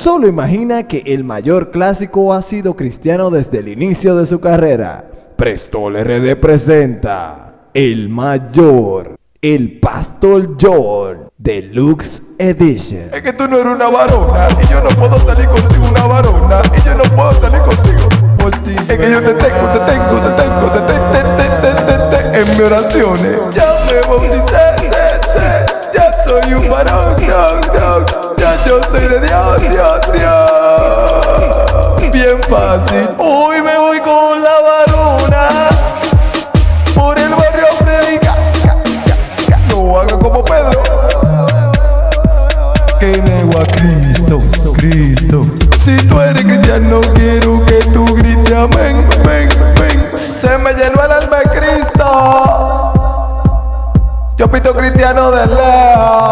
Solo imagina que el mayor clásico ha sido cristiano desde el inicio de su carrera. Prestol RD presenta El Mayor, el Pastor George Deluxe Edition. Es que tú no eres una varona y yo no puedo salir contigo una varona y yo no puedo salir contigo por ti. Es que yo te tengo, te tengo, te tengo, te tengo, te, te, te, te, te, en mis oraciones. Ya me bauticé, ya soy un varón, no, no, yo soy de Dios, Dios, Dios. Bien fácil. Hoy me voy con la varona por el barrio a predicar. No haga como Pedro que nego a Cristo, Cristo. Si tú eres cristiano, quiero que tú grites amén, ven, ven. Se me llenó el alma de Cristo. Yo pito cristiano de lejos.